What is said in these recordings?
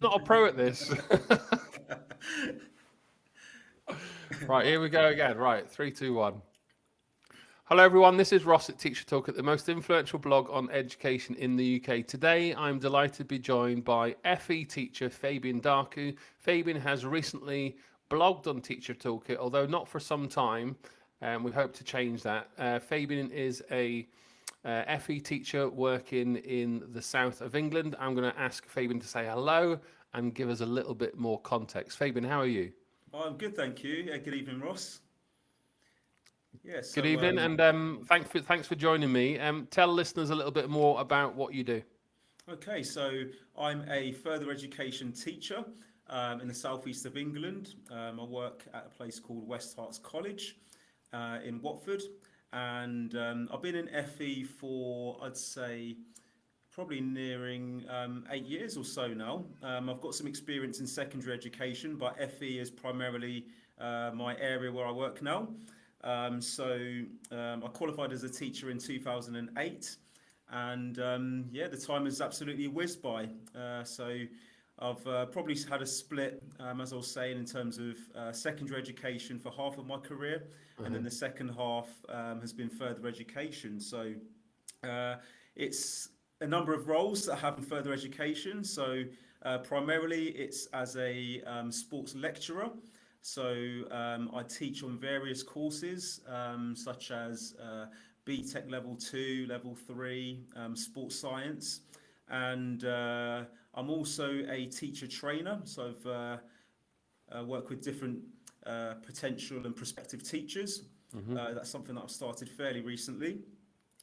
not a pro at this. right, here we go again. Right, three, two, one. Hello, everyone. This is Ross at Teacher Toolkit the most influential blog on education in the UK. Today, I'm delighted to be joined by FE teacher Fabian Darku. Fabian has recently blogged on Teacher Toolkit, although not for some time, and we hope to change that. Uh, Fabian is a uh, FE teacher working in the south of England. I'm going to ask Fabian to say hello and give us a little bit more context. Fabian, how are you? I'm good, thank you. Yeah, good evening, Ross. Yes. Good evening, um, and um, thanks for thanks for joining me. Um, tell listeners a little bit more about what you do. Okay, so I'm a further education teacher um, in the southeast of England. Um, I work at a place called West Herts College uh, in Watford, and um, I've been in FE for I'd say probably nearing um, eight years or so now. Um, I've got some experience in secondary education, but FE is primarily uh, my area where I work now. Um, so um, I qualified as a teacher in 2008 and um, yeah, the time has absolutely whizzed by. Uh, so I've uh, probably had a split, um, as I was saying, in terms of uh, secondary education for half of my career, mm-hmm. and then mm-hmm. the second half um, has been further education. So uh, it's a number of roles that I have in further education. So uh, primarily it's as a um, sports lecturer. So um, I teach on various courses um, such as uh, BTEC level two, level three, um, sports science. And uh, I'm also a teacher trainer. So I've uh, uh, worked with different uh, potential and prospective teachers. Mm-hmm. Uh, that's something that I've started fairly recently.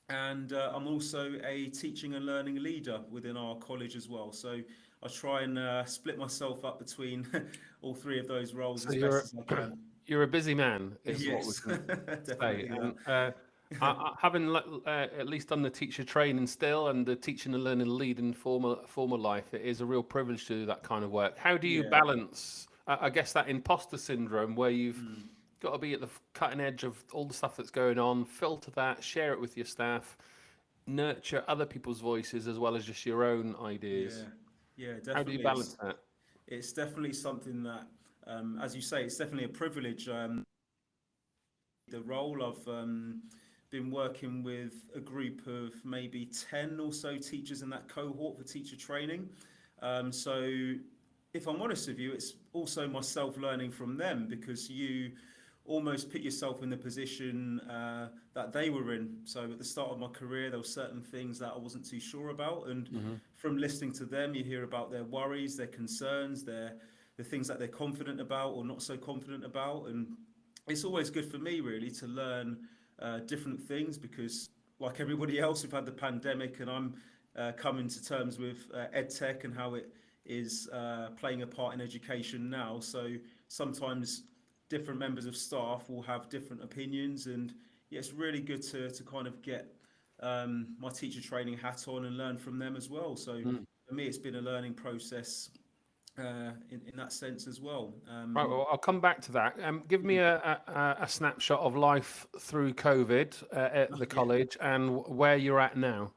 And uh, I'm also a teaching and learning leader within our college as well. So I try and uh, split myself up between all three of those roles so as best as I can. You're a busy man, is yes, what say. And, uh, I, having uh, at least done the teacher training still and the teaching and learning lead in former former life, it is a real privilege to do that kind of work. How do you yeah. balance, I guess, that imposter syndrome where you've mm got to be at the cutting edge of all the stuff that's going on, filter that, share it with your staff, nurture other people's voices as well as just your own ideas. Yeah, yeah definitely. How do you balance it's, that? It's definitely something that, um, as you say, it's definitely a privilege. Um, the role of um, been working with a group of maybe 10 or so teachers in that cohort for teacher training. Um, so if I'm honest with you, it's also myself learning from them because you almost put yourself in the position uh, that they were in. So at the start of my career, there were certain things that I wasn't too sure about, and mm-hmm. from listening to them, you hear about their worries, their concerns, their the things that they're confident about or not so confident about, and it's always good for me really to learn uh, different things because, like everybody else, we've had the pandemic, and I'm uh, coming to terms with uh, edtech and how it is uh, playing a part in education now. So sometimes different members of staff will have different opinions and yeah, it's really good to, to kind of get um, my teacher training hat on and learn from them as well. So mm. for me, it's been a learning process uh, in, in that sense as well. Um, right, well, I'll come back to that. Um, give me a, a, a, snapshot of life through COVID uh, at the college and where you're at now.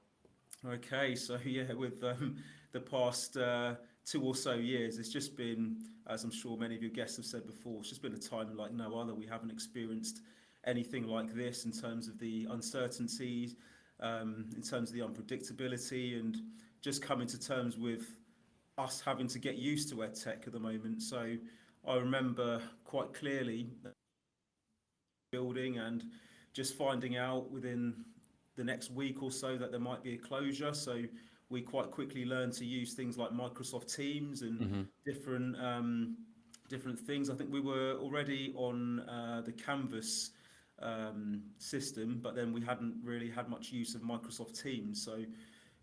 Okay, so yeah, with um, the past uh, two or so years, it's just been, as I'm sure many of your guests have said before, it's just been a time like no other. We haven't experienced anything like this in terms of the uncertainties, um, in terms of the unpredictability, and just coming to terms with us having to get used to EdTech at the moment. So I remember quite clearly building and just finding out within the next week or so that there might be a closure. So we quite quickly learned to use things like Microsoft Teams and mm-hmm. different um, different things. I think we were already on uh, the Canvas um, system, but then we hadn't really had much use of Microsoft Teams. So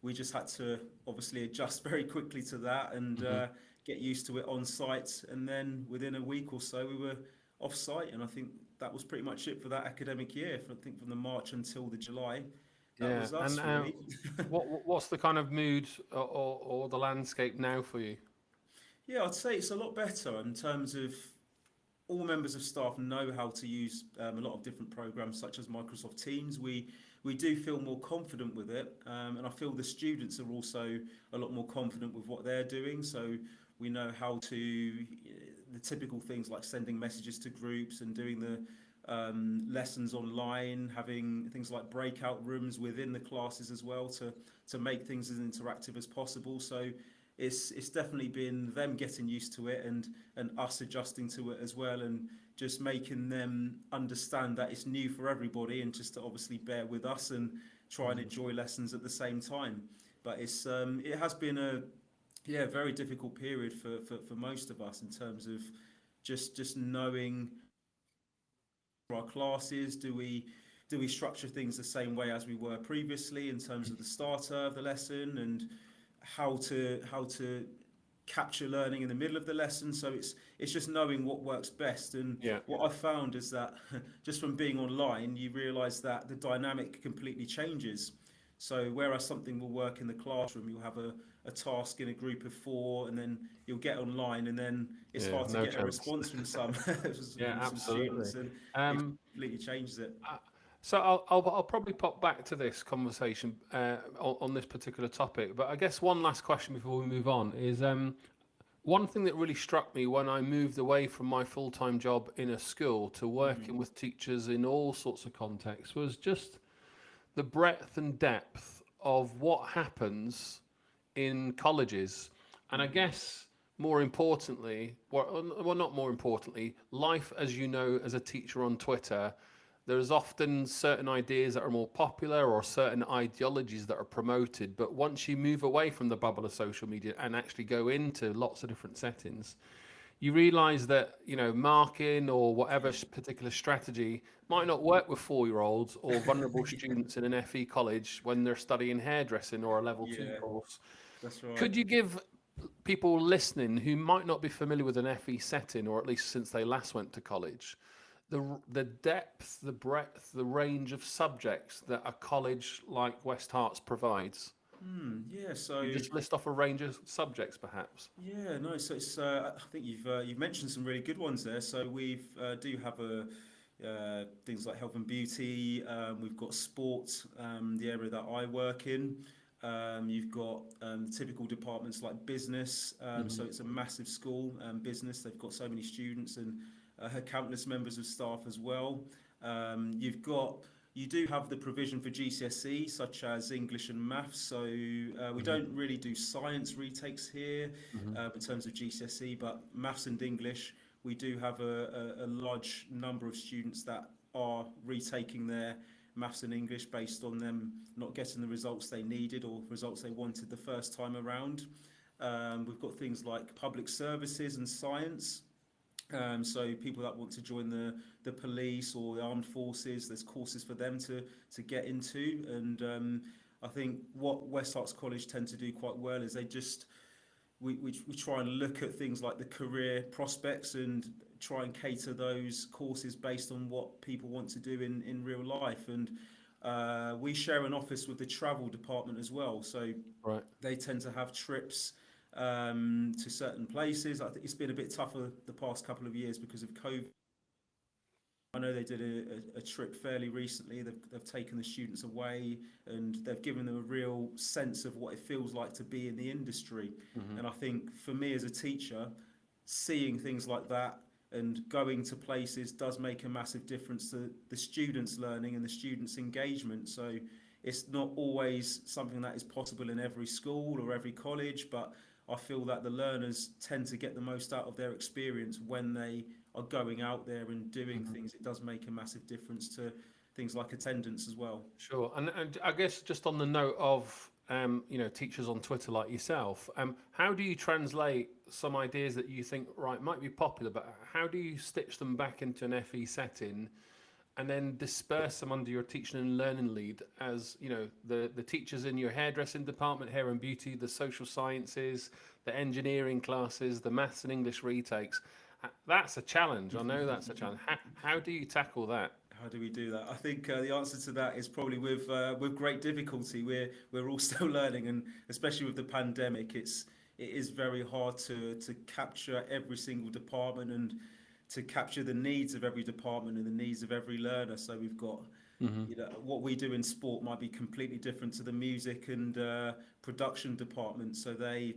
we just had to obviously adjust very quickly to that and mm-hmm. uh, get used to it on site. And then within a week or so, we were off site. And I think that was pretty much it for that academic year. I think from the March until the July yeah. Us, and uh, really. what what's the kind of mood or, or, or the landscape now for you? Yeah, I'd say it's a lot better in terms of all members of staff know how to use um, a lot of different programs such as Microsoft Teams. We we do feel more confident with it, um, and I feel the students are also a lot more confident with what they're doing. So We know how to the typical things like sending messages to groups and doing the um, lessons online, having things like breakout rooms within the classes as well to to make things as interactive as possible. So it's it's definitely been them getting used to it and and us adjusting to it as well and just making them understand that it's new for everybody and just to obviously bear with us and try and enjoy lessons at the same time. But it's um, it has been a yeah very difficult period for, for, for most of us in terms of just just knowing our classes do we do we structure things the same way as we were previously in terms of the starter of the lesson and how to how to capture learning in the middle of the lesson so it's it's just knowing what works best and Yeah. what i found is that just from being online you realize that the dynamic completely changes so whereas something will work in the classroom you'll have a, a task in a group of four and then you'll get online and then it's Yeah, hard to no get a response from some, from Yeah, some absolutely. students and Um, it completely changes it So I'll, I'll, I'll probably pop back to this conversation uh, on, on this particular topic, but I guess one last question before we move on is um, one thing that really struck me when I moved away from my full time job in a school to working with teachers in all sorts of contexts was just the breadth and depth of what happens in colleges. And I guess more importantly, well, well, not more importantly, life as you know as a teacher on Twitter, there's often certain ideas that are more popular or certain ideologies that are promoted. But once you move away from the bubble of social media and actually go into lots of different settings, you realize that you know marking or whatever particular strategy might not work with four-year-olds or vulnerable students in an FE college when they're studying hairdressing or a level two course. that's right Could you give people listening who might not be familiar with an FE setting, or at least since they last went to college, the the depth, the breadth, the range of subjects that a college like West Herts provides? Hmm, yeah so You just list off a range of subjects, perhaps. Yeah, no. So it's. Uh, I think you've uh, you've mentioned some really good ones there. So we've uh, do have a uh, things like health and beauty. Um, we've got sport, um, the area that I work in. Um, you've got um, typical departments like business. Um, So it's a massive school, um, business. They've got so many students and uh, countless members of staff as well. Um, you've got you do have the provision for GCSE, such as English and Maths. So uh, we don't really do science retakes here uh, in terms of GCSE, but Maths and English, we do have a, a, a large number of students that are retaking their Maths and English based on them not getting the results they needed or results they wanted the first time around. Um, we've got things like public services and science. Um, so people that want to join the the police or the armed forces, there's courses for them to to get into. And um, I think what West Herts College tend to do quite well is they just we, we, we try and look at things like the career prospects and try and cater those courses based on what people want to do in, in real life. And uh, we share an office with the travel department as well. So Right. they tend to have trips um, to certain places. I think it's been a bit tougher the past couple of years because of COVID. I know they did a, a, a trip fairly recently. They've, they've taken the students away and they've given them a real sense of what it feels like to be in the industry. And I think for me as a teacher, seeing things like that and going to places does make a massive difference to the students' learning and the students' engagement. So it's not always something that is possible in every school or every college, but I feel that the learners tend to get the most out of their experience when they are going out there and doing things. It does make a massive difference to things like attendance as well. Sure, and, and I guess just on the note of um, you know teachers on Twitter like yourself, um, how do you translate some ideas that you think right might be popular, but how do you stitch them back into an FE setting, and then disperse them under your teaching and learning lead as you know the the teachers in your hairdressing department, hair and beauty, the social sciences, the engineering classes, the maths and English retakes. Uh, That's a challenge. I know that's a challenge. How, how do you tackle that? How do we do that? I think uh, the answer to that is probably with uh, with great difficulty. We're we're all still learning, and especially with the pandemic, it's it is very hard to to capture every single department and to capture the needs of every department and the needs of every learner. So we've got you know what we do in sport might be completely different to the music and uh, production department. So they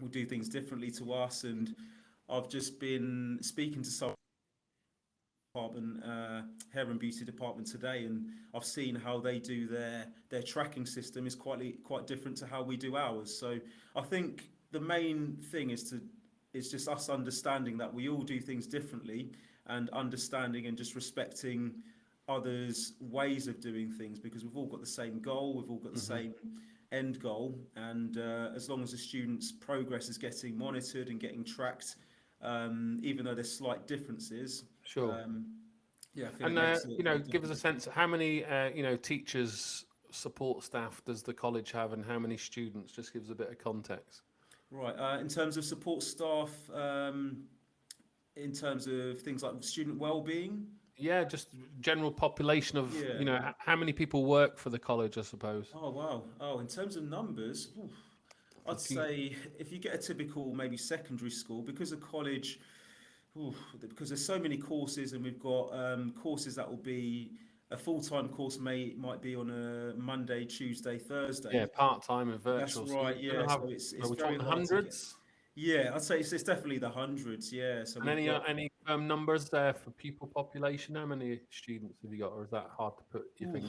will do things differently to us. And I've just been speaking to some department, uh, hair and beauty department today, and I've seen how they do their their tracking system is quite quite different to how we do ours. So I think the main thing is to is just us understanding that we all do things differently and understanding and just respecting others' ways of doing things because we've all got the same goal, we've all got the Mhm. same end goal, and uh, as long as the students' progress is getting monitored and getting tracked, um, even though there's slight differences, Sure. um, yeah, and uh, you know, give us a sense how many uh, you know teachers, support staff does the college have, and how many students? Just gives a bit of context. Right. Uh, in terms of support staff, um, in terms of things like student well-being, Yeah, just general population of Yeah. you know how many people work for the college, I suppose. Oh wow! Oh, in terms of numbers, oof, I'd If you- say if you get a typical maybe secondary school, because of college, oof, because there's so many courses, and we've got um, courses that will be a full-time course may might be on a Monday, Tuesday, Thursday. Yeah, part time and virtual. so right. Yeah, have- so it's it's very talking hard to get- hundreds? Yeah, I'd say it's, it's definitely the hundreds. Yeah. So And any got- uh, any um, numbers there for people population? How many students have you got, or is that hard to put Oof, finger?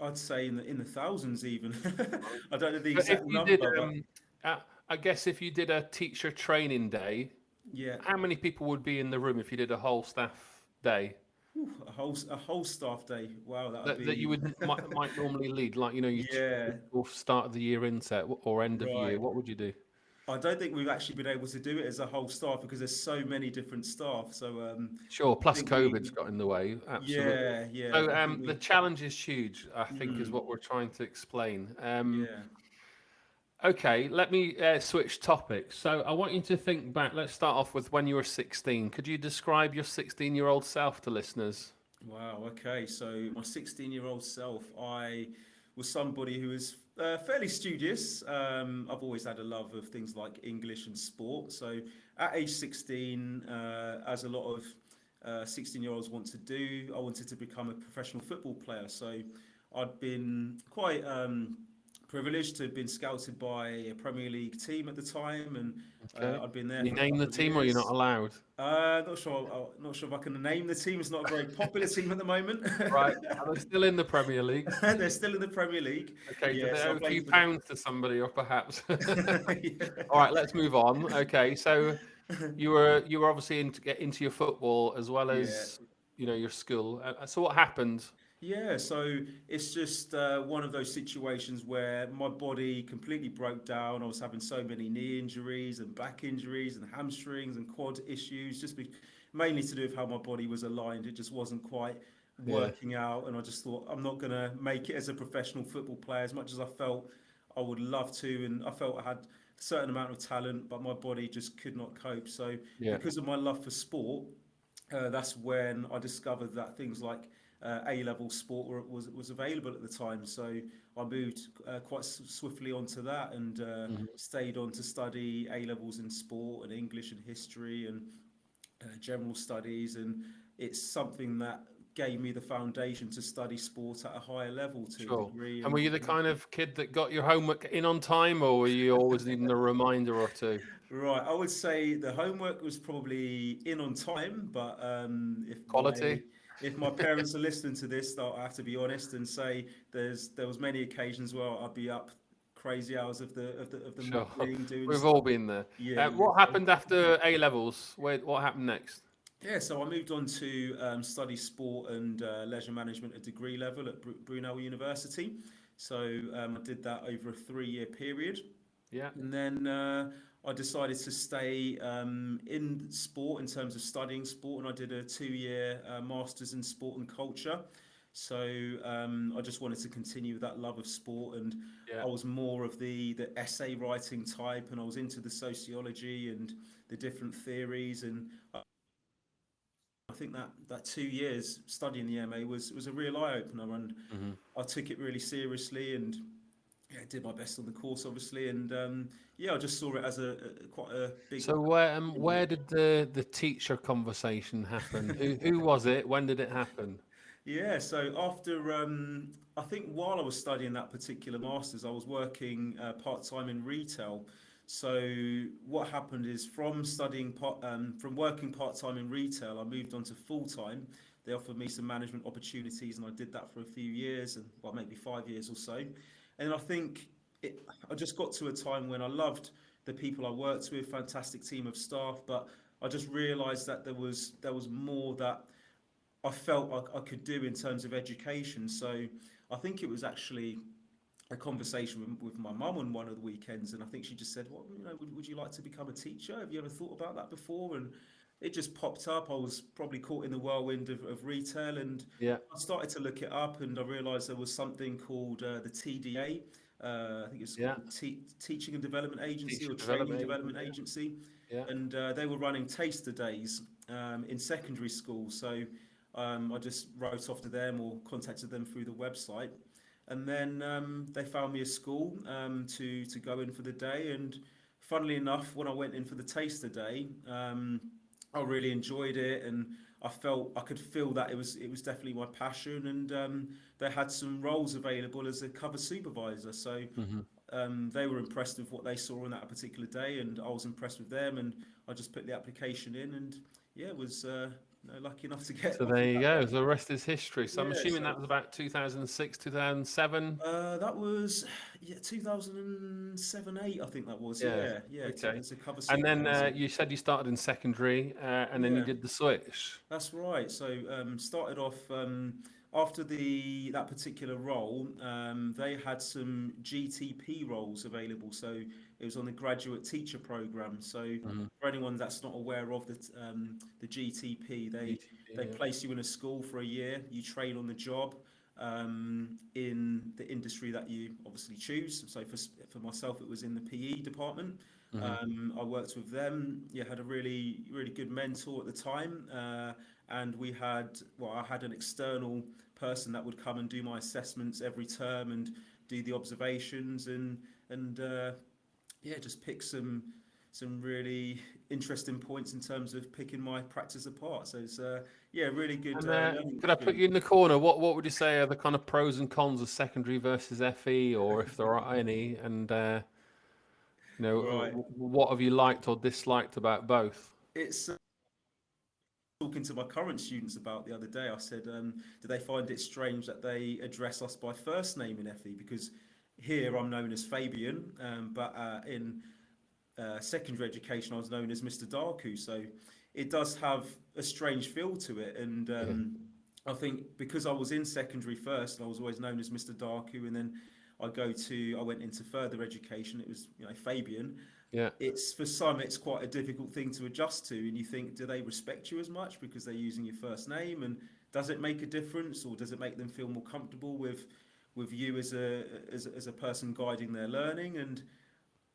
I'd say in the in the thousands even. I don't know the exact you number, did, um, uh, I guess if you did a teacher training day, yeah. how many people would be in the room if you did a whole staff day Ooh, a whole a whole staff day. Wow, that would that, be that you would might, might normally lead, like you know, you Yeah. start of the year inset or end of year. What would you do? I don't think we've actually been able to do it as a whole staff because there's so many different staff. So um, Sure. Plus, think we- COVID's got in the way. Absolutely. yeah, yeah. So um, think the challenge is huge. I think is Mm. what we're trying to explain. Um, yeah, Okay, let me uh, switch topics. So I want you to think back. Let's start off with when you were 16. Could you describe your 16-year-old self to listeners? wow. Okay, so my 16-year-old self, I was somebody who was uh, fairly studious. Um, I've always had a love of things like English and sport. So at age 16, uh, as a lot of 16-year-olds want to do, I wanted to become a professional football player. So I'd been quite um, privileged to have been scouted by a Premier League team at the time, and Okay. uh, I'd been there. Can you name the team, or you're not allowed? Uh, not sure. uh, Not sure if I can name the team. It's not a very popular team at the moment. Right. Are they still in the Premier League? They're still in the Premier League. Okay. Yeah, do they so owe a few pounds to somebody, or perhaps? Yeah. All right. Let's move on. Okay. So you were you were obviously into get into your football as well as you know your school. Uh, so what happened? Yeah, so it's just uh, one of those situations where my body completely broke down. I was having so many knee injuries and back injuries and hamstrings and quad issues, just be, mainly to do with how my body was aligned. It just wasn't quite Yeah. working out, and I just thought I'm not gonna make it as a professional football player as much as I felt I would love to, and I felt I had a certain amount of talent, but my body just could not cope. So Yeah. because of my love for sport, uh, that's when I discovered that things like uh, A-level sport was was available at the time. So I moved uh, quite swiftly onto that and uh, Mhm. stayed on to study A-levels in sport and English and history and uh, general studies. And it's something that gave me the foundation to study sport at a higher level to Sure. a degree. And were you the kind of kid that got your homework in on time, or were you always needing a reminder or two? Right, I would say the homework was probably in on time, but um, if Quality? my, if my parents are listening to this, though, I have to be honest and say there's there was many occasions where I'd be up crazy hours of the of the of the Sure. morning doing. We've s- all been there. yeah, Uh, what happened after A levels? Where what happened next? Yeah, so I moved on to um, study sport and uh, leisure management at degree level at Bru- Brunel University. So um, I did that over a three-year period. Yeah. And then uh, I decided to stay um, in sport in terms of studying sport, and I did a two-year uh, masters in sport and culture. So um, I just wanted to continue with that love of sport, and Yeah. I was more of the the essay writing type, and I was into the sociology and the different theories, and I, I think that that two years studying the MA was was a real eye opener, and Mhm. I took it really seriously and yeah, did my best on the course, obviously, and um, yeah, I just saw it as a, a quite a big. So where um, where did the the teacher conversation happen? who who was it? When did it happen? Yeah, so after um, I think while I was studying that particular masters, I was working uh, part time in retail. So what happened is from studying part, um, from working part time in retail, I moved on to full time. They offered me some management opportunities, and I did that for a few years, and well, maybe five years or so. And I think it, I just got to a time when I loved the people I worked with, fantastic team of staff, but I just realised that there was there was more that I felt I, I could do in terms of education. So I think it was actually a conversation with, with my mum on one of the weekends, and I think she just said, "Well, you know, would, would you like to become a teacher? Have you ever thought about that before?" And it just popped up. I was probably caught in the whirlwind of, of retail, and Yeah. I started to look it up, and I realised there was something called uh, the TDA. Uh, I think it's Yeah. Te- Teaching and Development Agency Teaching or Training Development Development Agency, Agency, Yeah. and uh, they were running taster days um, in secondary school. So um, I just wrote off to them or contacted them through the website, and then um, they found me a school um, to to go in for the day. And funnily enough, when I went in for the taster day, um, I really enjoyed it, and I felt I could feel that it was it was definitely my passion. And um, they had some roles available as a cover supervisor, so hmm um, they were impressed with what they saw on that particular day, and I was impressed with them. And I just put the application in, and yeah, it was uh, know, lucky enough to get. So there you go. The rest is history. So I'm assuming so- that was about 2006, 2007. Uh, that was yeah, 2007, 8, I think that was. Yeah, Yeah, yeah. okay. It's a cover And then uh, you said you started in secondary, uh, and then you did the switch. That's right. So um, started off um, after the that particular role. Um, they had some GTP roles available. So it was on the graduate teacher program. So Mhm. for anyone that's not aware of the um, the GTP, they they yeah. place you in a school for a year. You train on the job um, in the industry that you obviously choose. So for for myself, it was in the PE department. Mhm. Um, I worked with them. Yeah, had a really really good mentor at the time, uh, and we had well, I had an external person that would come and do my assessments every term and do the observations and and uh, yeah, just pick some some really interesting points in terms of picking my practice apart. So it's uh, yeah, really good. And, uh, uh, could I put you in the corner? What what would you say are the kind of pros and cons of secondary versus FE, or if there are any? And uh, you know, Right. what have you liked or disliked about both? It's uh, talking to my current students about the other day. I said, um, do they find it strange that they address us by first name in FE? Because here I'm known as Fabian, um, but uh, in uh, secondary education I was known as Mr. Darku. So it does have a strange feel to it, and um, I think because I was in secondary first, I was always known as Mr. Darku, and then I go to I went into further education. It was you know Fabian, Yeah. it's for some it's quite a difficult thing to adjust to and you think do they respect you as much because they're using your first name and does it make a difference or does it make them feel more comfortable with with you as a as, a- as a person guiding their learning and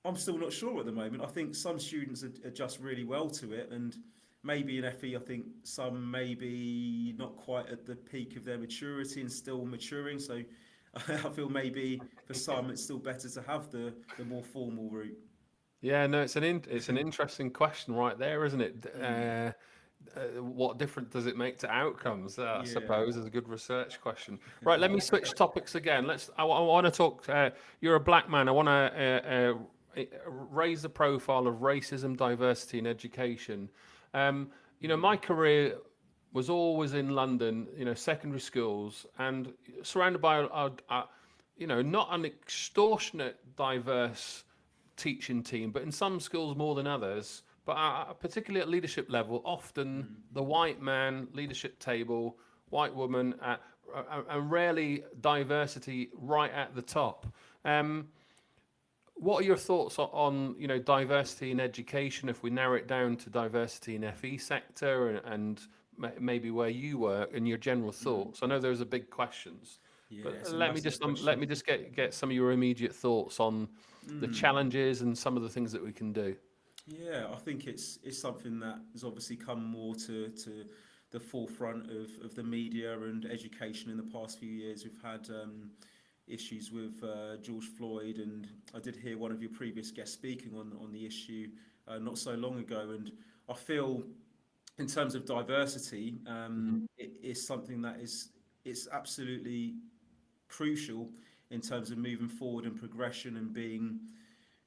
i'm still not sure at the moment. I think some students adjust really well to it and maybe in fe i think some maybe not quite at the peak of their maturity and still maturing so i feel maybe for some it's still better to have the the more formal route. Yeah, no, it's an in, it's an interesting question right there, isn't it? Uh, uh, what difference does it make to outcomes? Uh, I suppose is a good research question. Right, let me switch topics again. Let's. I, want to talk. Uh, you're a black man. I want to uh, uh, raise the profile of racism, diversity, and education. Um, you know, my career was always in London. You know, secondary schools and surrounded by, a, a, you know, not an extortionate diverse teaching team, but in some schools more than others. But uh, particularly at leadership level, often the white man leadership table, white woman, uh, and rarely diversity right at the top. Um, what are your thoughts on you know diversity in education? If we narrow it down to diversity in FE sector and, and maybe where you work and your general thoughts. I know those are big questions. yeah But let me just um, let me just get get some of your immediate thoughts on the Mm. challenges and some of the things that we can do. Yeah, I think it's it's something that has obviously come more to to the forefront of, of the media and education in the past few years. We've had um, issues with uh, George Floyd, and I did hear one of your previous guests speaking on on the issue uh, not so long ago, and I feel in terms of diversity, um, it is something that is it's absolutely crucial in terms of moving forward and progression and being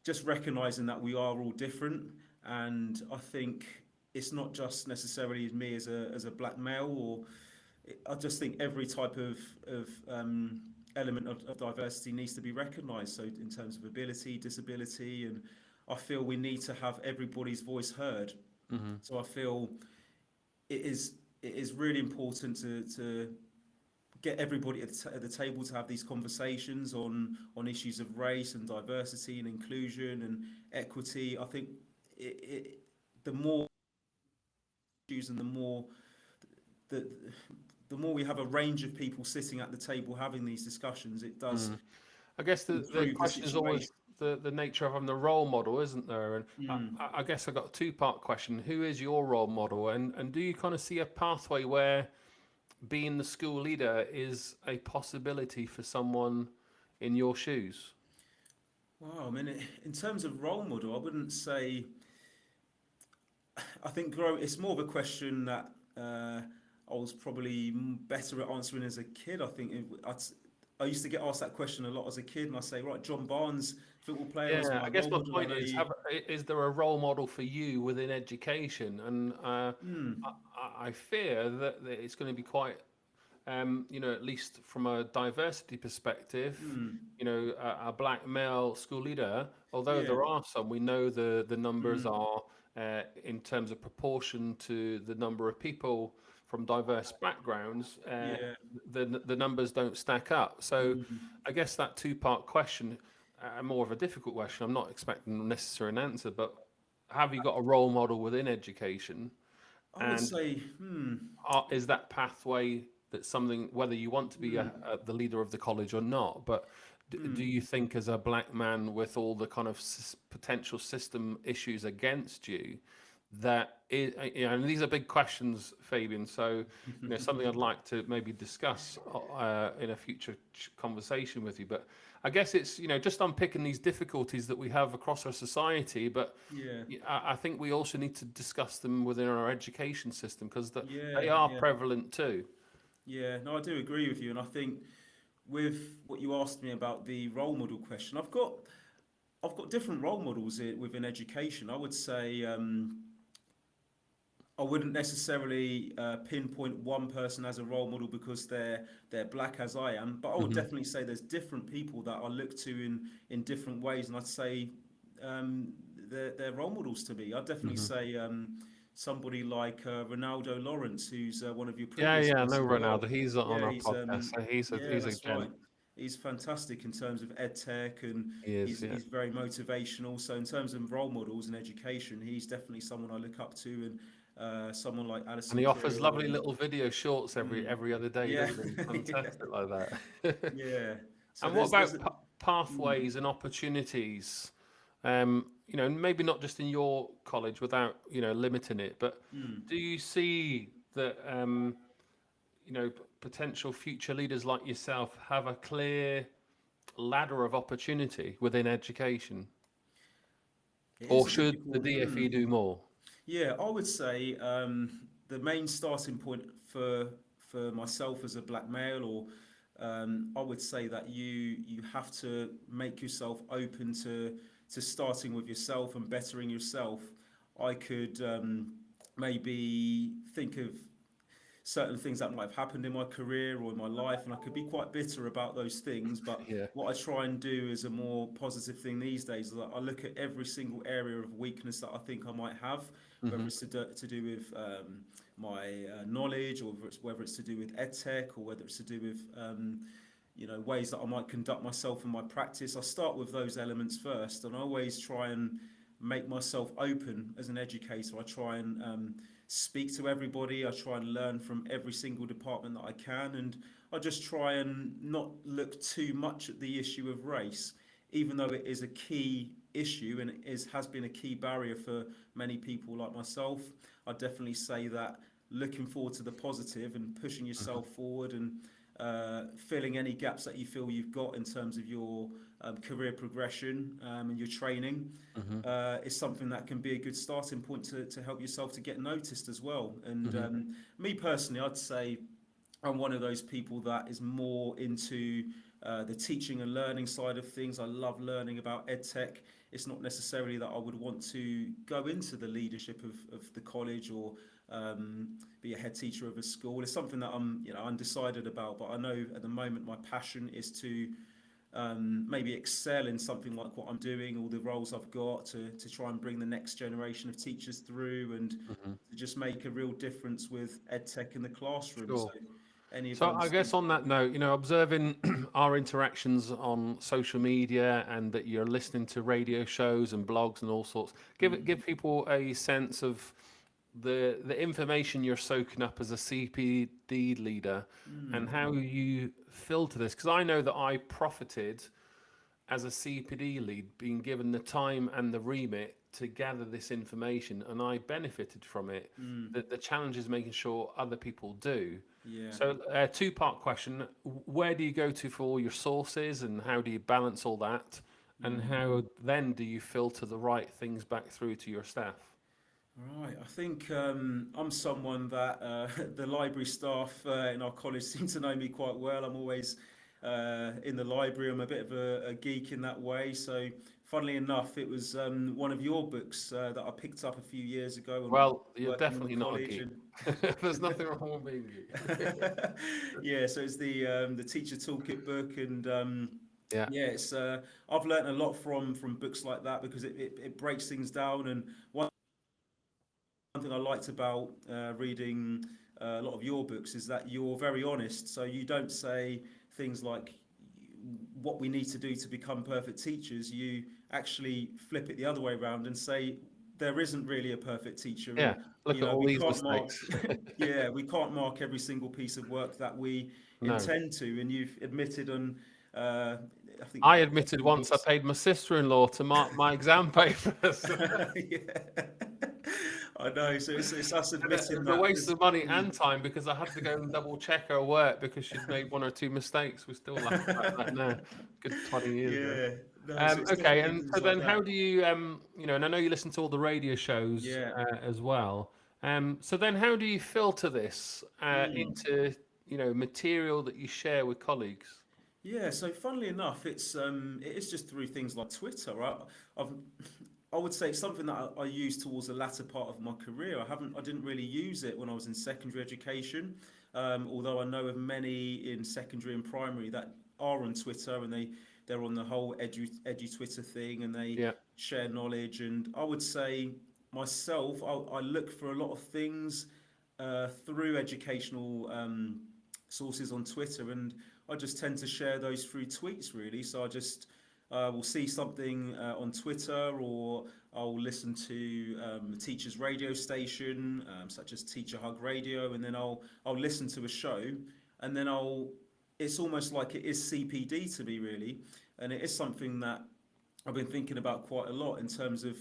just recognizing that we are all different, and I think it's not just necessarily me as a as a black male, or I just think every type of of um, element of, of diversity needs to be recognised. So in terms of ability, disability, and I feel we need to have everybody's voice heard. Mm-hmm. So I feel it is it is really important to to get everybody at the, t- at the table to have these conversations on on issues of race and diversity and inclusion and equity. I think it, it, the more issues and the more the the more we have a range of people sitting at the table having these discussions, it does. Mm. I guess the, the improve the question is always the, the nature of having the role model, isn't there? And Mm. I, I guess I've got a two part question. Who is your role model? And, and do you kind of see a pathway where being the school leader is a possibility for someone in your shoes? Wow, I mean, in terms of role model, I wouldn't say. I think grow. It's more of a question that uh, I was probably better at answering as a kid. I think s- I used to get asked that question a lot as a kid, and I say, right, John Barnes, football player. was Yeah, I guess my point is: have, is there a role model for you within education? And uh, Hmm, I, I- fear that, that it's going to be quite, um, you know, at least from a diversity perspective, hmm, you know, a, a black male school leader. Although Yeah. there are some, we know the the numbers Mm. are uh, in terms of proportion to the number of people from diverse backgrounds. Uh, yeah. the the numbers don't stack up. So mhm. I guess that two part question, uh, more of a difficult question. I'm not expecting necessarily an answer, but have you got a role model within education? I would and- say, hmm. Are, is that pathway that something whether you want to be a, a, the leader of the college or not? But d- do you think, as a black man with all the kind of s- potential system issues against you, that is, you know, and these are big questions, Fabian. So, you know, something I'd like to maybe discuss uh, in a future conversation with you. But I guess it's you know just unpicking these difficulties that we have across our society, but Yeah. I I think we also need to discuss them within our education system because they Yeah, are yeah. prevalent too. Yeah, no, I do agree with you, and I think with what you asked me about the role model question, I've got I've got different role models within education. I would say um, I wouldn't necessarily uh, pinpoint one person as a role model because they're they're black as I am, but I would Mhm. definitely say there's different people that I look to in in different ways, and I'd say um, they're they're role models to me. I'd definitely Mhm. say. Um, Somebody like uh, Ronaldo Lawrence, who's uh, one of your Yeah, yeah, I know. Ronaldo. He's on Yeah, our he's, podcast. um, so he's a Yeah, he's a gent. right. He's fantastic in terms of ed tech and He is. he's, yeah. he's very motivational. So in terms of role models in education, he's definitely someone I look up to, and uh, someone like Alison. And he offers Creel lovely little video shorts every Mm. every other day. Yeah. doesn't? Yeah. Fantastic like that. Yeah. So and what about there's a- pa- pathways and opportunities? Um, you know, maybe not just in your college without you know limiting it, but Mm. do you see that um, you know potential future leaders like yourself have a clear ladder of opportunity within education, It or should the DFE mm. do more? Yeah, I would say um, the main starting point for for myself as a black male, or um, I would say that you you have to make yourself open to to starting with yourself and bettering yourself. I could um, maybe think of certain things that might have happened in my career or in my life, and I could be quite bitter about those things. But Yeah. what I try and do is a more positive thing these days. is that I look at every single area of weakness that I think I might have, whether Mhm. it's to do, to do with um, my uh, knowledge, or whether it's, whether it's to do with ed tech, or whether it's to do with um, you know ways that I might conduct myself in my practice. I start with those elements first, and I always try and make myself open as an educator. I try and um, speak to everybody. I try and learn from every single department that I can, and I just try and not look too much at the issue of race, even though it is a key issue and it is has been a key barrier for many people like myself. I definitely say that looking forward to the positive and pushing yourself forward and uh, filling any gaps that you feel you've got in terms of your um, career progression um, and your training Mhm. uh, is something that can be a good starting point to, to help yourself to get noticed as well. And Mhm. um, me personally, I'd say I'm one of those people that is more into uh, the teaching and learning side of things. I love learning about edtech. It's not necessarily that I would want to go into the leadership of, of the college or um, be a head teacher of a school. It's something that I'm, you know, undecided about. But I know at the moment my passion is to um, maybe excel in something like what I'm doing, all the roles I've got to, to try and bring the next generation of teachers through and Mhm. to just make a real difference with EdTech in the classroom. Sure. So, any So I guess on that note, you know, observing our interactions on social media and that you're listening to radio shows and blogs and all sorts, give it give people a sense of the the information you're soaking up as a CPD leader hmm. and how you filter this. Because I know that I profited as a CPD lead, being given the time and the remit to gather this information, and I benefited from it. Hmm. The, the challenge is making sure other people do. yeah. So, uh, two part question Where do you go to for all your sources, and how do you balance all that? And hmm. how then do you filter the right things back through to your staff? Right, I think um, I'm someone that uh, the library staff uh, in our college seem to know me quite well. I'm always uh, in the library. I'm a bit of a, a geek in that way. So, funnily enough, it was um, one of your books uh, that I picked up a few years ago. Well, you're working in the definitely not a geek. and- There's nothing wrong with being geek. yeah, so it's the um, the teacher toolkit book, and um, Yeah. yeah, it's uh, I've learned a lot from from books like that because it, it, it breaks things down. And one thing I liked about uh, reading uh, a lot of your books is that you're very honest. So you don't say things like what we need to do to become perfect teachers. You actually flip it the other way around and say there isn't really a perfect teacher. Yeah, look you at know, all we these can't mark- mistakes. yeah, we can't mark every single piece of work that we No. intend to, and you've admitted on. Uh, I think I admitted once I paid my sister in law to mark my exam papers. yeah. I know. So it's, it's us admitting was that. a waste of money Mm. and time because I had to go and double check her work because she'd made one or two mistakes. We're still laugh about that now. Good 20 years. Yeah. No, Um, it's okay, and so like then that. how do you, um, you know, and I know you listen to all the radio shows Yeah. uh, as well. Um, so then how do you filter this uh, Hmm. into, you know, material that you share with colleagues? Yeah, so funnily enough, it's um, it is just through things like Twitter. Right? I've, I would say something that I, I used towards the latter part of my career. I haven't, I didn't really use it when I was in secondary education. Um, although I know of many in secondary and primary that are on Twitter and they they're on the whole edu edu Twitter thing and they Yeah. share knowledge. And I would say myself, I, I look for a lot of things uh, through educational um, sources on Twitter, and I just tend to share those through tweets, really. So I just uh, will see something uh, on Twitter, or I'll listen to um, a teacher's radio station, um, such as Teacher Hug Radio, and then I'll I'll listen to a show, and then I'll. It's almost like it is CPD to me, really, and it is something that I've been thinking about quite a lot in terms of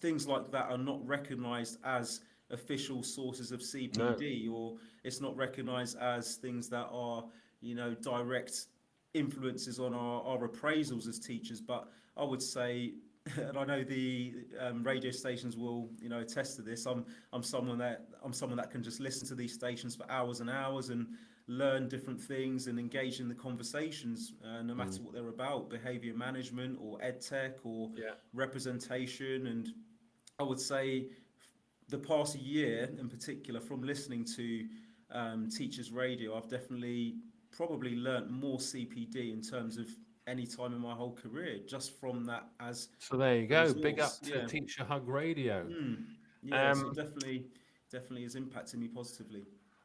things like that are not recognised as official sources of CPD, or it's not recognised as things that are, you know, direct influences on our, our appraisals as teachers. But I would say, and I know the um, radio stations will, you know, attest to this. I'm I'm someone that I'm someone that can just listen to these stations for hours and hours and learn different things and engage in the conversations, uh, no matter what they're about, behaviour management or ed tech or Yeah. representation. And I would say the past year in particular, from listening to um, teachers' radio, I've definitely probably learnt more CPD in terms of any time in my whole career, just from that as So there you go. Big up to yeah. Teacher Hug Radio. mm, yeah, so Um, definitely, definitely is impacting me positively.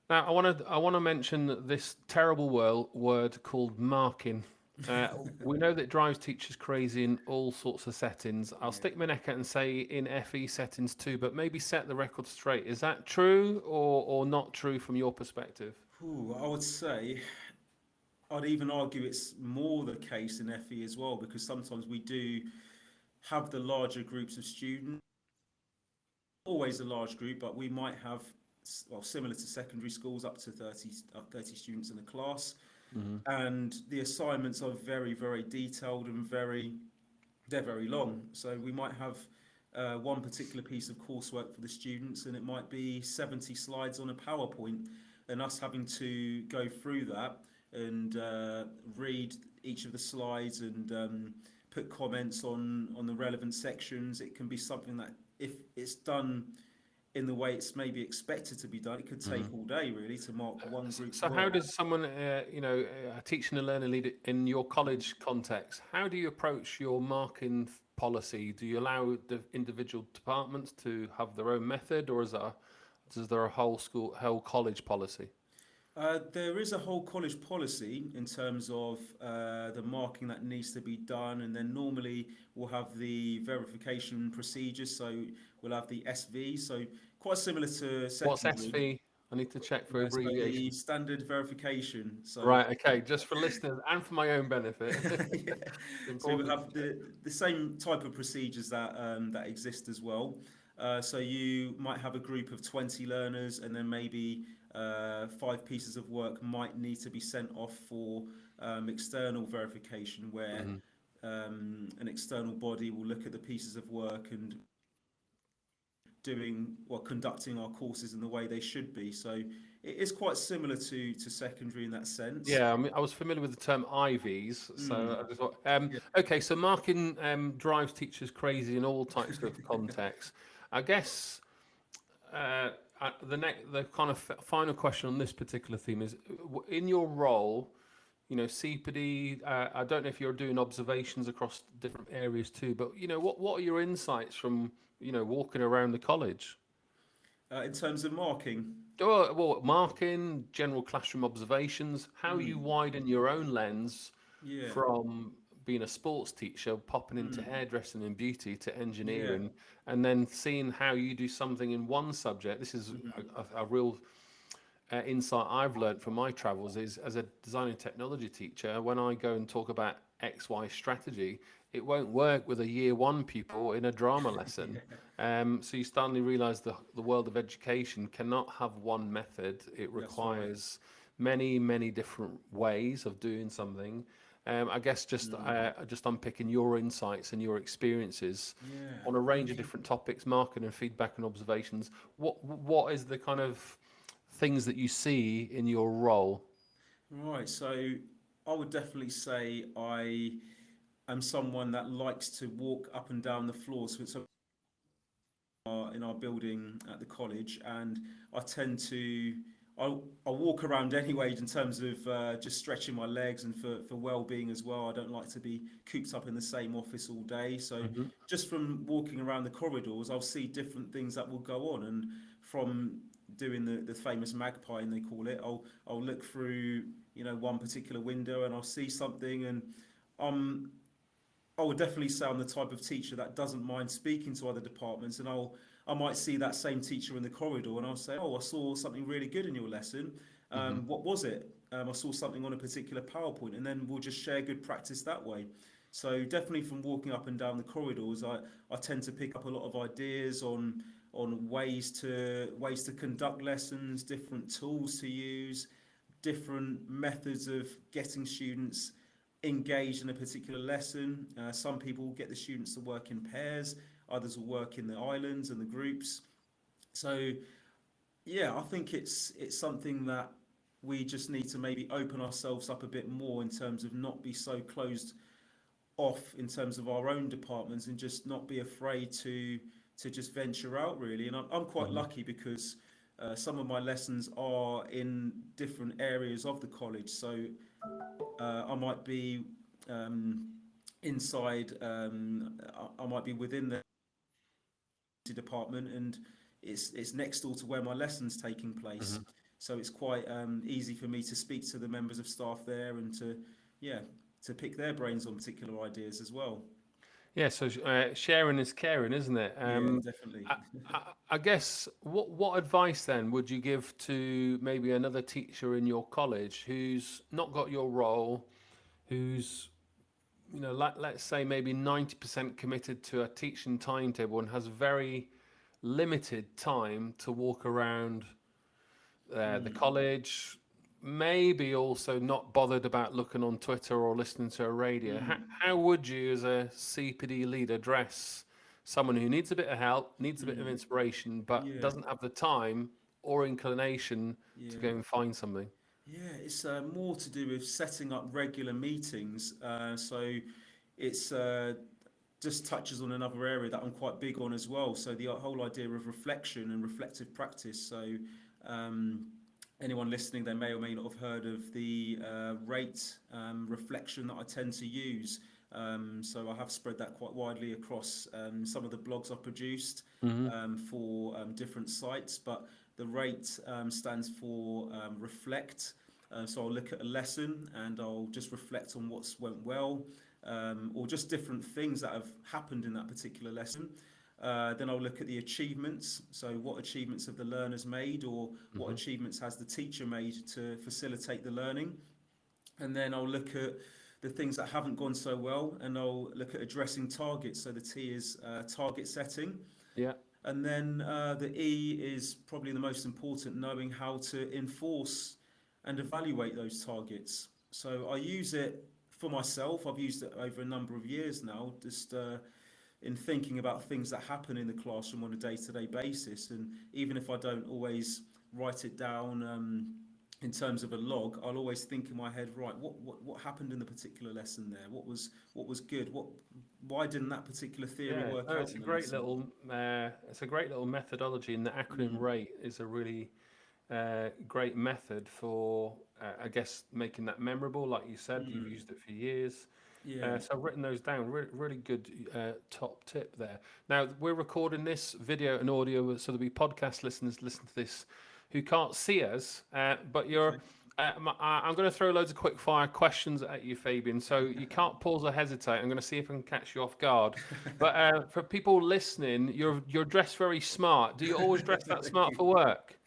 Now, I want to I want to mention this terrible word word called marking. Uh, we know that drives teachers crazy in all sorts of settings. I'll stick my neck out and say in FE settings too, but maybe set the record straight. Is that true or or not true from your perspective? Ooh, I would say I'd even argue it's more the case in FE as well because sometimes we do have the larger groups of students. Always a large group, but we might have, well, similar to secondary schools, up to 30, up 30 students in a class. And the assignments are very, very detailed and very, they're very long. So we might have uh, one particular piece of coursework for the students, and it might be 70 slides on a PowerPoint, and us having to go through that and uh, read each of the slides and um, put comments on on the relevant sections. It can be something that if it's done in the way it's maybe expected to be done, it could take Mhm. all day really to mark one group. So how does someone, uh, you know, a teaching and learning leader in your college context, how do you approach your marking policy? Do you allow the individual departments to have their own method, or is there, is there a whole school, whole college policy? Uh, there is a whole college policy in terms of uh, the marking that needs to be done, and then normally we'll have the verification procedures. So we'll have the SV, so quite similar to What's. SV? I need to check for abbreviation. standard verification. So Right, okay, just for listeners and for my own benefit. Yeah. So we Important. have the, the same type of procedures that um, that exist as well. Uh, so you might have a group of 20 learners and then maybe uh, five pieces of work might need to be sent off for um, external verification where Mhm. um, an external body will look at the pieces of work and doing or conducting our courses in the way they should be. So it is quite similar to to secondary in that sense. Yeah, I mean, I was familiar with the term IVs, so Mm. Thought, um, Yeah. okay, so marking um, drives teachers crazy in all types of contexts. I guess uh, uh, the next, the kind of final question on this particular theme is, in your role, you know, CPD. Uh, I don't know if you're doing observations across different areas too, but you know, what what are your insights from you know walking around the college? Uh, in terms of marking. Oh, well, marking, general classroom observations, how you Mm. widen your own lens Yeah. from being a sports teacher, popping into Mm. hairdressing and beauty to engineering, and then seeing how you do something in one subject. This is a, a, a real uh, insight I've learned from my travels is as a design and technology teacher, when I go and talk about XY strategy, it won't work with a year one pupil in a drama lesson. Um, so you suddenly realize the, the world of education cannot have one method. It right. requires many, many different ways of doing something. Um, I guess just Mm. uh, just unpicking your insights and your experiences Yeah. on a range of different topics, marketing and feedback and observations. What what is the kind of things that you see in your role? Right, so I would definitely say I am someone that likes to walk up and down the floors. So it's a- uh, in our building at the college, and I tend to I I walk around anyway in terms of uh, just stretching my legs and for for well-being as well. I don't like to be cooped up in the same office all day, so Mhm. just from walking around the corridors, I'll see different things that will go on, and from doing the, the famous magpie, and they call it, I'll I'll look through you know one particular window and I'll see something, and um, I would definitely say I'm the type of teacher that doesn't mind speaking to other departments, and I'll I might see that same teacher in the corridor, and I'll say, oh, I saw something really good in your lesson. Um, What was it? Um, I saw something on a particular PowerPoint, and then we'll just share good practice that way. So definitely from walking up and down the corridors, I, I tend to pick up a lot of ideas on on ways to ways to conduct lessons, different tools to use, different methods of getting students engaged in a particular lesson. Uh, some people get the students to work in pairs, others will work in the islands and the groups. So yeah, I think it's it's something that we just need to maybe open ourselves up a bit more in terms of not be so closed off in terms of our own departments and just not be afraid to to just venture out really and i'm, I'm quite Mhm. lucky because uh, some of my lessons are in different areas of the college so uh, i might be um, inside um, I, I might be within the department and it's it's next door to where my lessons taking place. So it's quite um, easy for me to speak to the members of staff there and to yeah to pick their brains on particular ideas as well. Yeah, so uh, sharing is caring, isn't it? Um, yeah definitely. I, I, I guess what what advice then would you give to maybe another teacher in your college who's not got your role, who's you know let, let's say maybe 90% committed to a teaching timetable and has very limited time to walk around uh, the hmm. college maybe also not bothered about looking on twitter or listening to a radio. How, hmm. how would you as a cpd lead address someone who needs a bit of help needs a bit of hmm. inspiration but Yeah. doesn't have the time or inclination to go and find something Yeah, it's uh, more to do with setting up regular meetings. Uh, so it's uh, just touches on another area that I'm quite big on as well. So the whole idea of reflection and reflective practice. So um, anyone listening, they may or may not have heard of the uh, rate um, reflection that I tend to use. Um, so I have spread that quite widely across um, some of the blogs I've produced Mhm. um, for um, different sites. But the rate um, stands for um, reflect. Uh, so I'll look at a lesson and I'll just reflect on what's went well, um, or just different things that have happened in that particular lesson. Uh, then I'll look at the achievements. So what achievements have the learners made, or what Mhm. achievements has the teacher made to facilitate the learning? And then I'll look at the things that haven't gone so well, and I'll look at addressing targets. So the T is uh, target setting. Yeah. And then uh, the E is probably the most important, knowing how to enforce and evaluate those targets. So I use it for myself. I've used it over a number of years now, just uh, in thinking about things that happen in the classroom on a day-to-day basis. And even if I don't always write it down um, in terms of a log, I'll always think in my head, right, what, what what happened in the particular lesson there? What was what was good? What why didn't that particular theory Yeah, work no, out? it's a great little uh, it's a great little methodology, and the acronym Mm. RATE is a really uh, great method for uh, I guess making that memorable. Like you said, you've Mm. used it for years. Yeah. Uh, so I've written those down. Really, really good uh, top tip there. Now we're recording this video and audio, so there'll be podcast listeners listen to this who can't see us, uh, but you're. Uh, I'm going to throw loads of quick fire questions at you, Fabian. So you can't pause or hesitate. I'm going to see if I can catch you off guard. But uh, for people listening, you're you're dressed very smart. Do you always dress that smart for work?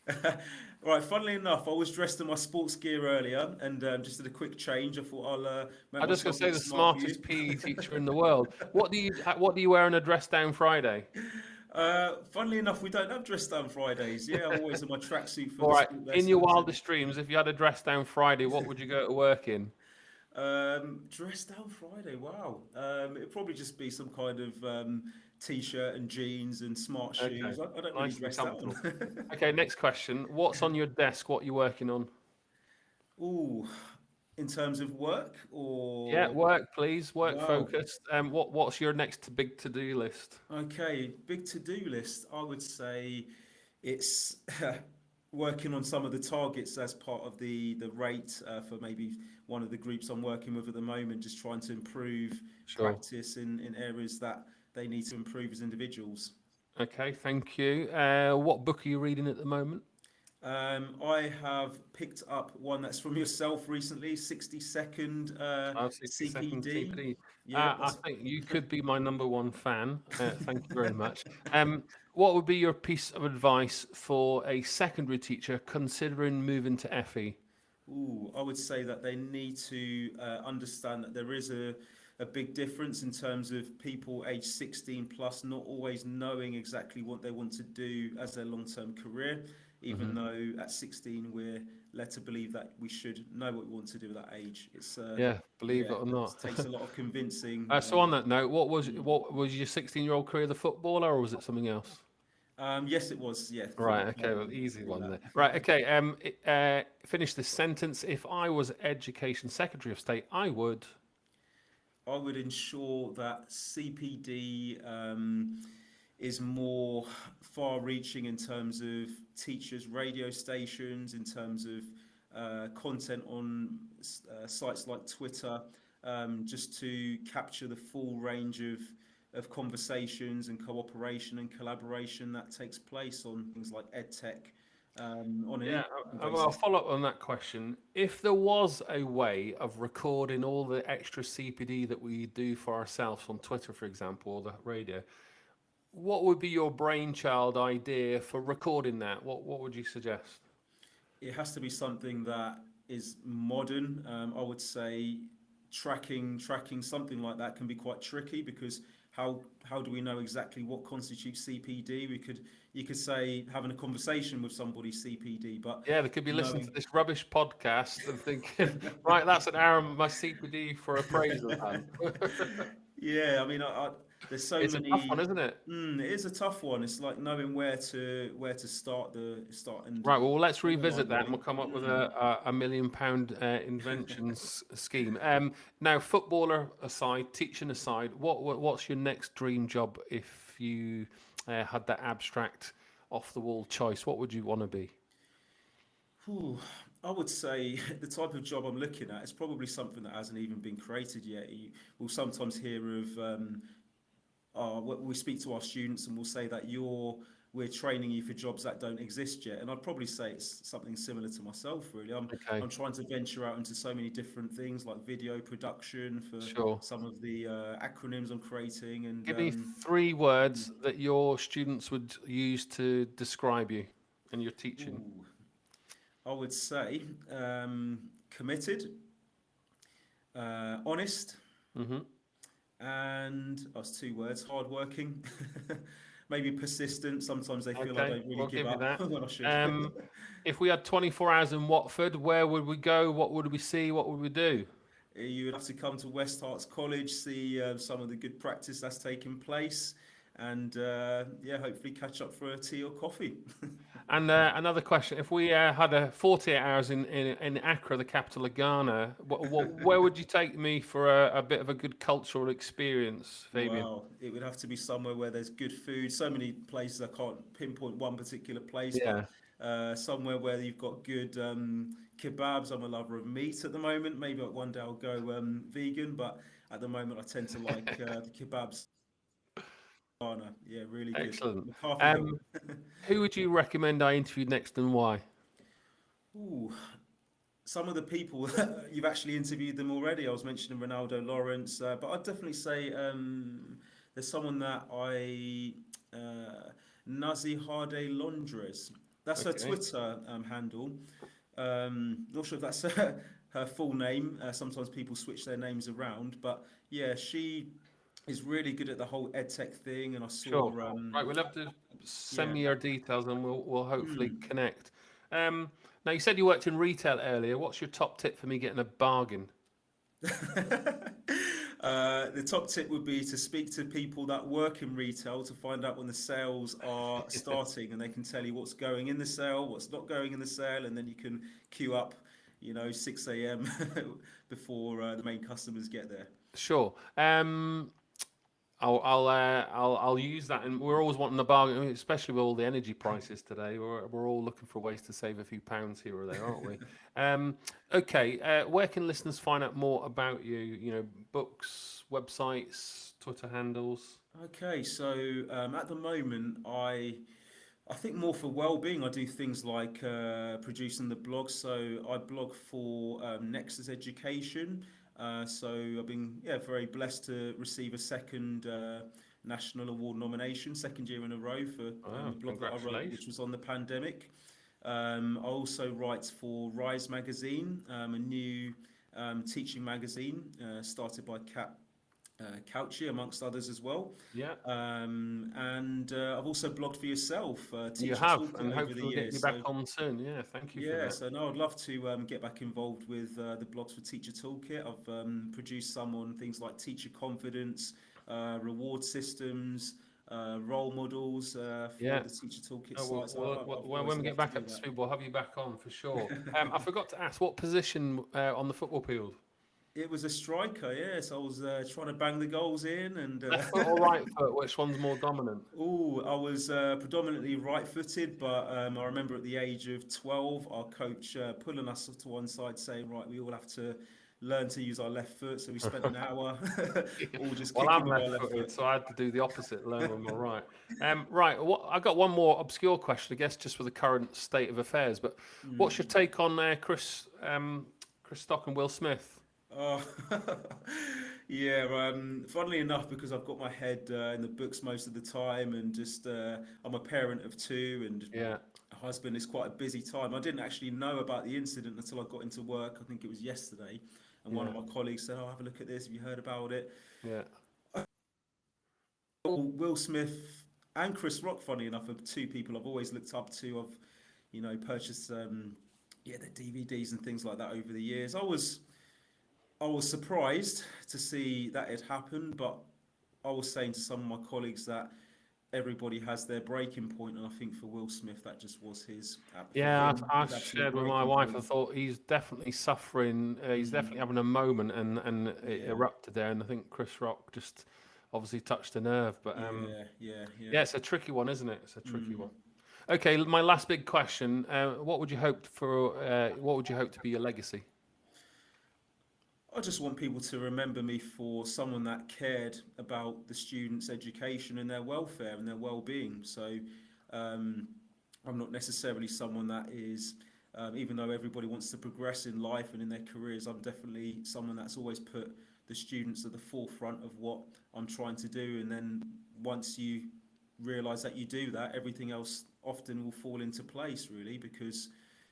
right, funnily enough, I was dressed in my sports gear earlier and um, just did a quick change. I thought I'll uh, I'm just going to say the smart smartest PE teacher in the world. What do you uh, What do you wear on a dress down Friday? Uh, funnily enough, we don't have dress down Fridays. Yeah, I'm always in my tracksuit All right. In your wildest dreams, if you had a dress down Friday, what would you go to work in? Um, dress down Friday. Wow. Um, it'd probably just be some kind of um, t-shirt and jeans and smart Okay, shoes. I, I don't really nice and dress down. Okay, next question. What's on your desk? What are you working on? Ooh, in terms of work or Yeah, work, please. Work Wow. focused. Um, what What's your next big to do list? Okay, big to-do list. I would say it's working on some of the targets as part of the the rate uh, for maybe one of the groups I'm working with at the moment. Just trying to improve Sure. practice in in areas that they need to improve as individuals. Okay, thank you. Uh, what book are you reading at the moment? Um, I have picked up one that's from yourself recently, 60 second uh, Oh, 60 second CPD. CPD. Yeah, Uh, I think you could be my number one fan. Uh, thank you very much. Um, what would be your piece of advice for a secondary teacher considering moving to? FE? Ooh, I would say that they need to uh, understand that there is a, a big difference in terms of people age 16 plus not always knowing exactly what they want to do as their long term career, even Mhm. though at 16 we're led to believe that we should know what we want to do at that age. It's uh, Yeah, believe yeah, it or not. It takes a lot of convincing. Uh, so on that note, what was Mm. what was your 16 year old career the footballer or was it something else? um, yes, it was. Yeah. Right. Okay. Well, easy one there. Right. Okay. Um. Uh. Finish this sentence. If I was Education Secretary of State, I would. I would ensure that CPD um, is more far-reaching in terms of teachers' radio stations, in terms of uh, content on uh, sites like Twitter, um, just to capture the full range of of conversations and cooperation and collaboration that takes place on things like EdTech. Um, on Yeah. I'll follow up on that question. If there was a way of recording all the extra CPD that we do for ourselves on Twitter, for example, or the radio, what would be your brainchild idea for recording that? What What would you suggest? it has to be something that is modern. Um, I would say tracking tracking something like that can be quite tricky because how how do we know exactly what constitutes CPD? We could you could say having a conversation with somebody CPD, but Yeah, they could be listening to this rubbish podcast and thinking, right, that's an hour of my CPD for appraisal. yeah, I mean, I, I there's so it's many. a tough one, isn't it? Mm, it is a tough one. It's like knowing where to where to start the start and Right. Well, let's revisit that, and we'll come up with a, a, a million pound uh, inventions scheme. Um, now, footballer aside, teaching aside, what, what what's your next dream job if you uh, had that abstract, off the wall choice? What would you want to be? Whew, I would say the type of job I'm looking at is probably something that hasn't even been created yet. You will sometimes hear of, um, uh, we we speak to our students and we'll say that you're, we're training you for jobs that don't exist yet. And I'd probably say it's something similar to myself, really. I'm, Okay. I'm trying to venture out into so many different things like video production for Sure. some of the uh, acronyms I'm creating. And Give me um, three words that your students would use to describe you and your teaching. ooh, I would say um, committed, uh, honest, hmm and oh, two words: hardworking, maybe persistent. Sometimes they feel I Okay, don't really we'll give give up that. when I should. Um, if we had 24 hours in Watford, where would we go? What would we see? What would we do? you would have to come to West Herts College, see uh, some of the good practice that's taking place, and uh, yeah, hopefully catch up for a tea or coffee. And uh, another question: If we uh, had a 48 hours in, in in Accra, the capital of Ghana, what, what, where would you take me for a, a bit of a good cultural experience, Fabian? Well, it would have to be somewhere where there's good food. So many places I can't pinpoint one particular place, Yeah. but uh, somewhere where you've got good um, kebabs. I'm a lover of meat at the moment. Maybe one day I'll go um, vegan, but at the moment I tend to like uh, the kebabs. Ghana. Yeah, really good. Excellent. Um, who would you recommend I interview next, and why? Ooh, some of the people you've actually interviewed them already. I was mentioning Ronaldo Lawrence, uh, but I'd definitely say um, there's someone that I uh, Nazi Hade Londres. That's her Twitter um, handle. Um, not sure if that's her, her full name. Uh, sometimes people switch their names around, but yeah, she is really good at the whole edtech thing. And I saw Sure. um, Right, we'll have to send yeah. me your details, and we'll we'll hopefully Hmm. connect. Um, now you said you worked in retail earlier. What's your top tip for me getting a bargain? Uh, the top tip would be to speak to people that work in retail to find out when the sales are starting and they can tell you what's going in the sale, what's not going in the sale, and then you can queue up, you know, 6 a.m. before uh, the main customers get there. Sure. Um, I'll I'll uh, I'll I'll use that, and we're always wanting a bargain, especially with all the energy prices today. We're we're all looking for ways to save a few pounds here or there, aren't we? um, okay. Uh, where can listeners find out more about you? You know, books, websites, Twitter handles. Okay, so um, at the moment, I I think more for well-being. I do things like uh, producing the blog. So I blog for um, Nexus Education. Uh, so I've been yeah very blessed to receive a second uh, national award nomination, second year in a row for Wow, um, the blog that I wrote, which was on the pandemic. Um, I also write for Rise Magazine, um, a new um, teaching magazine uh, started by Kat uh, Couchy, amongst others as well. Yeah, Um, and uh, I've also blogged for yourself, uh, you Teacher have, Toolkit and over hopefully the we'll get years. you back so, on soon. Yeah, thank you for yeah, that. so no, I'd love to um, get back involved with uh, the blogs for Teacher Toolkit. I've um, produced some on things like teacher confidence, uh, reward systems, uh, role models uh, for Yeah. the Teacher Toolkit Oh, well. So well, well, well, when we get back up to speed, we'll have you back on for sure. Um, I forgot to ask, what position uh, on the football field? It was a striker, yes. I was uh, trying to bang the goals in, and uh, Left foot or right foot? Which one's more dominant? Oh, I was uh, predominantly right-footed, but um, I remember at the age of 12, our coach uh, pulling us to one side, saying, "Right, we all have to learn to use our left foot." So we spent an hour all just Well, I'm with our left left footed, foot. so I had to do the opposite, learn with my right. Um, right, what, I got one more obscure question, I guess, just for the current state of affairs. But what's your take on uh, Chris, um, Chris Rock and Will Smith? Oh, yeah. Um, funnily enough, because I've got my head uh, in the books most of the time, and just uh, I'm a parent of two, and Yeah, a husband is quite a busy time. I didn't actually know about the incident until I got into work. I think it was yesterday, and one of Yeah. my colleagues said, "Oh, have a look at this. Have you heard about it?" yeah. Will Will Smith and Chris Rock, funny enough, are two people I've always looked up to. I've, you know, purchased um, yeah, their DVDs and things like that over the years. I was I was surprised to see that it happened, but I was saying to some of my colleagues that everybody has their breaking point, and I think for Will Smith that just was his. Yeah, I, I shared with my wife. I thought he's definitely suffering. Uh, he's definitely having a moment, and and it Yeah. erupted there. And I think Chris Rock just obviously touched a nerve. But um, yeah, yeah, yeah. yeah, it's a tricky one, isn't it? It's a tricky Mm. one. Okay, my last big question: uh, What would you hope for? Uh, what would you hope to be your legacy? I just want people to remember me for someone that cared about the students' education and their welfare and their well-being. So um, I'm not necessarily someone that is, um, even though everybody wants to progress in life and in their careers, I'm definitely someone that's always put the students at the forefront of what I'm trying to do. And then once you realise that you do that, everything else often will fall into place, really, because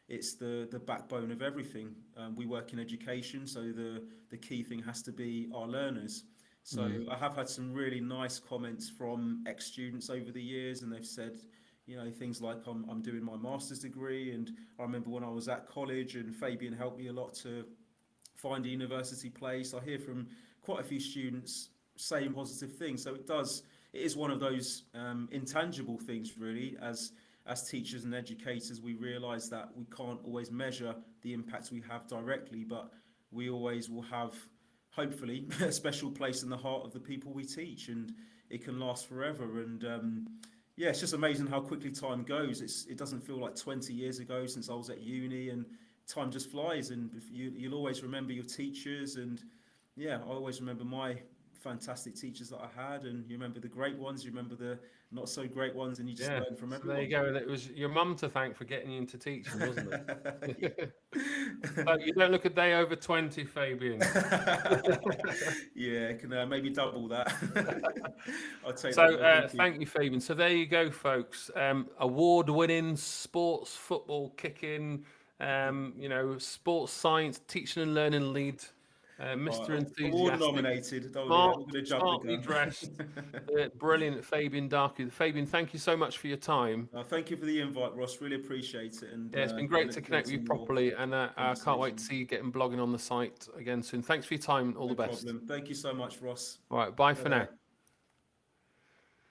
it's the the backbone of everything. Um, we work in education, so the the key thing has to be our learners. So Mm. I have had some really nice comments from ex students over the years, and they've said, you know, things like I'm I'm doing my master's degree, and I remember when I was at college, and Fabian helped me a lot to find a university place. I hear from quite a few students saying positive things. So it does. It is one of those um, intangible things, really, as as teachers and educators, we realise that we can't always measure the impacts we have directly, but we always will have, hopefully, a special place in the heart of the people we teach, and it can last forever. And um, yeah, it's just amazing how quickly time goes. It's it doesn't feel like 20 years ago since I was at uni, and time just flies. And you you'll always remember your teachers, and yeah, I always remember my fantastic teachers that I had, and you remember the great ones, you remember the not so great ones, and you just Yeah, learn from so everyone. there you go. It was your mum to thank for getting you into teaching, wasn't it? But you don't look a day over twenty, Fabian. Yeah, can uh, maybe double that. I'll take So that. uh, thank you. thank you, Fabian. So there you go, folks. Um, award-winning sports football kicking, um, you know, sports science teaching and learning lead, uh, Mr. Right, Enthusiastic, nominated. Don't worry, smart, I'm going to jump smartly dressed, uh, brilliant Fabian Darku. Fabian, thank you so much for your time. Uh, thank you for the invite, Ross. Really appreciate it. And Yeah, it's uh, been great to connect with you properly, and uh, I can't wait to see you getting blogging on the site again soon. Thanks for your time. All No the best. problem. Thank you so much, Ross. All right, bye for now.